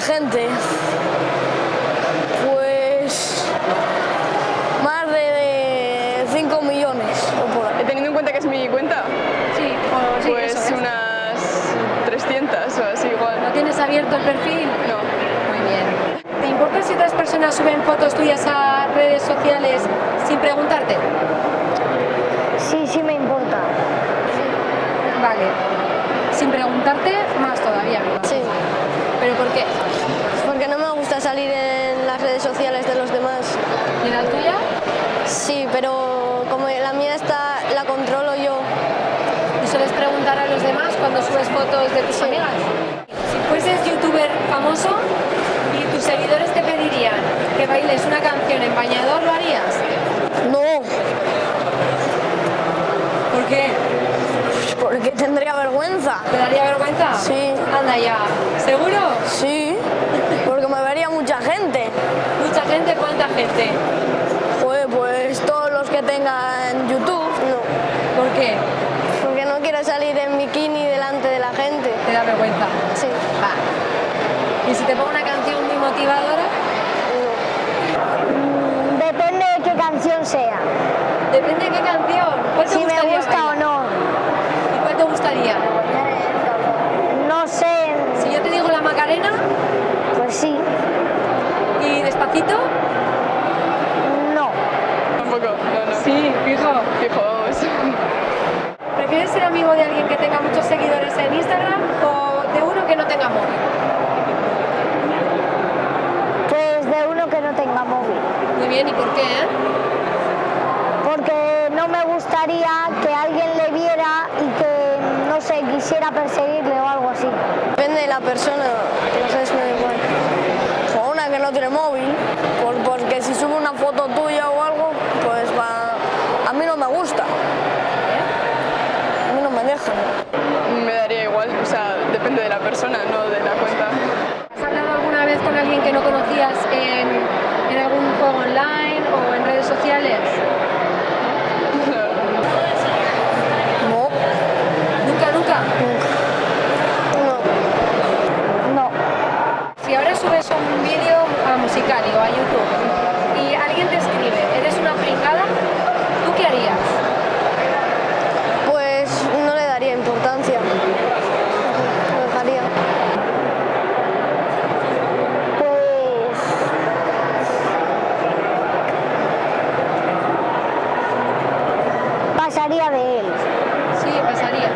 gente. Pues más de 5 millones. Teniendo en cuenta que es mi cuenta. Sí, ah, pues unas eso. 300 o así igual. ¿No tienes abierto el perfil? No. Muy bien. ¿Te importa si otras personas suben fotos tuyas a redes sociales sin preguntarte? Sí, sí me importa. Vale. Sin preguntarte, más todavía. Sí. ¿Pero por qué? porque no me gusta salir en las redes sociales de los demás. ¿Y la tuya? Sí, pero como la mía está, la controlo yo. ¿Y sueles preguntar a los demás cuando subes fotos de tus Sí. amigas? Si fueses youtuber famoso y tus seguidores te pedirían que bailes una canción en bañador, ¿lo harías? No, ¿Por qué? porque tendría vergüenza. ¿Te daría vergüenza? Sí. Anda ya. ¿Seguro? Sí, porque me vería mucha gente. ¿Cuánta gente? Joder, pues todos los que tengan YouTube, no. ¿Por qué? Porque no quiero salir en bikini delante de la gente. Te da vergüenza. Sí, Va. ¿Y si te pongo una canción muy motivadora? no. Depende de qué canción sea. Depende de qué canción. ¿Cuál te Si me gustaría gusta o bailar? no. ¿Y cuál te gustaría? No sé, Si yo te digo la Macarena pues sí. y despacito. No. Tampoco, no, no. Sí, fijo. Fijo, vamos. ¿Prefieres ser amigo de alguien que tenga muchos seguidores en Instagram o de uno que no tenga móvil? Pues de móvil. Muy bien, ¿y por qué? eh? Porque no me gustaría que alguien le viera y que, no sé, quisiera perseguirle o algo así. Depende de la persona, no sé si me da igual. O una que no tiene móvil, por- porque si sube una foto tuya o algo, pues va... A mí no me gusta. A mí no me dejan. Me daría igual, o sea, depende de la persona, no de la cuenta. ¿Has hablado alguna vez con alguien que no conocías en, en algún juego online o en redes sociales? No, Nunca, nunca. no. No. Si ahora subes un vídeo a musical o a YouTube y alguien te escribe, eres una pringada, ¿tú qué harías? Pues no le daría importancia. Lo dejaría. Pues pasaría de él. Sí, pasarías.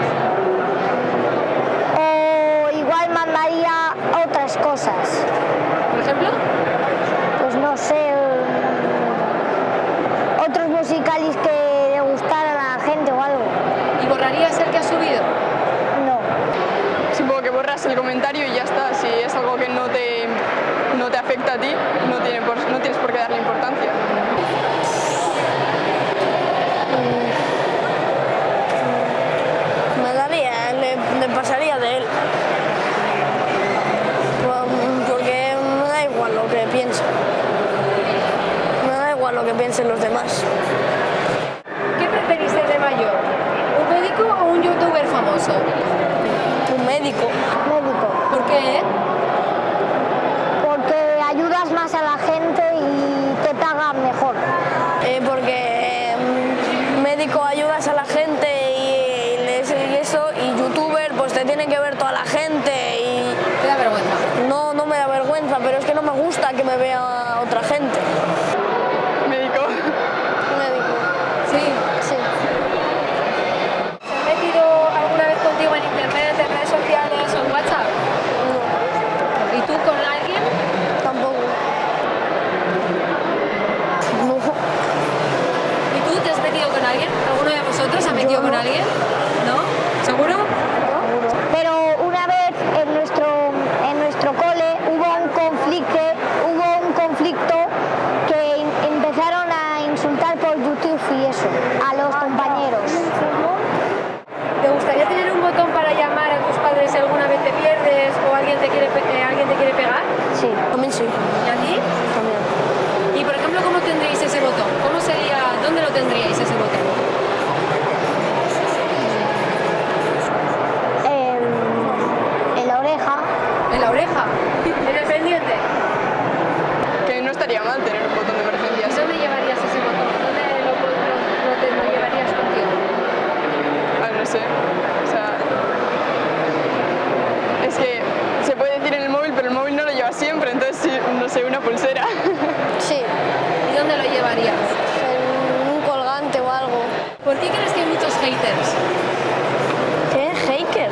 O igual mandaría otras cosas. Por ejemplo, Pues no sé, eh, otros musicales que le gustaran a la gente o algo. ¿Y borrarías el que has subido? No. Supongo que borras el comentario y ya está. Si es algo que no te, no te afecta a ti, no, tiene por- no tienes por qué darle importancia. Me daría, le, le pasaría de él. Por- Porque me da igual lo que piense. Me da igual lo que piensen los demás. ¿Qué preferís ser de mayor? ¿Un médico o un Un médico. Médico. ¿Por qué? Porque ayudas más a la gente y te pagan mejor. Eh, porque mm, médico ayudas a la gente y, y les- y eso, y youtuber pues te tiene que ver toda la gente y Te da vergüenza. no, no me da vergüenza, pero es que no me gusta que me vea otra gente. Médico. Médico. Sí. Sí. ¿Se han metido alguna vez contigo en internet, en redes sociales o en WhatsApp? No, ¿Y tú con alguien? tampoco. No. ¿Y tú te has metido con alguien? ¿Alguno de vosotros se ha metido Yo con no. alguien? ¿No? ¿Seguro? Pero una vez en nuestro, en nuestro cole hubo un conflicto, hubo un conflicto que em- empezaron a insultar por YouTube y eso, a los compañeros. ¿Te gustaría tener un botón para llamar a tus padres si alguna vez te pierdes o alguien te quiere, pe- pulsera. Sí. ¿Y dónde lo llevarías? En un colgante o algo. ¿Por qué crees que hay muchos haters? ¿Qué? ¿Hater?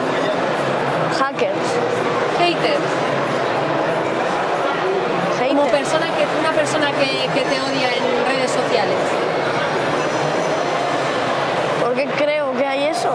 Hackers. Haters. Hater. Como persona que, una persona que, que te odia en redes sociales. ¿Por qué creo que hay eso?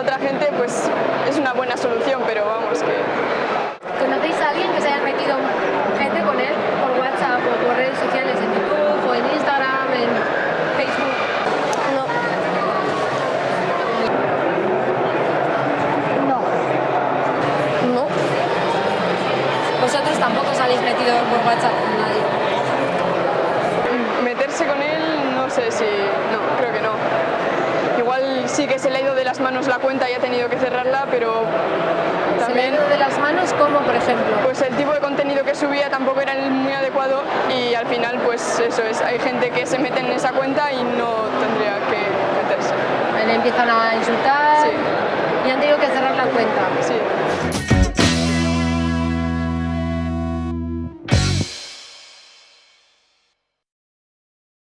A otra gente, pues es una buena solución, pero vamos, que ¿Conocéis a alguien que se haya metido gente con él por WhatsApp o por redes sociales, en YouTube o en Instagram, en Facebook? No. No. No. Vosotros tampoco os habéis metido por WhatsApp con nadie. meterse con él, no sé si... No, creo que no. Igual sí que se le ha ido de las manos la cuenta y ha tenido que cerrarla, pero ¿Se le ha también... ido de las manos como, por ejemplo? Pues el tipo de contenido que subía tampoco era el muy adecuado y al final pues eso es, hay gente que se mete en esa cuenta y no tendría que meterse. Le empiezan a insultar Sí. y han tenido que cerrar la cuenta. Sí.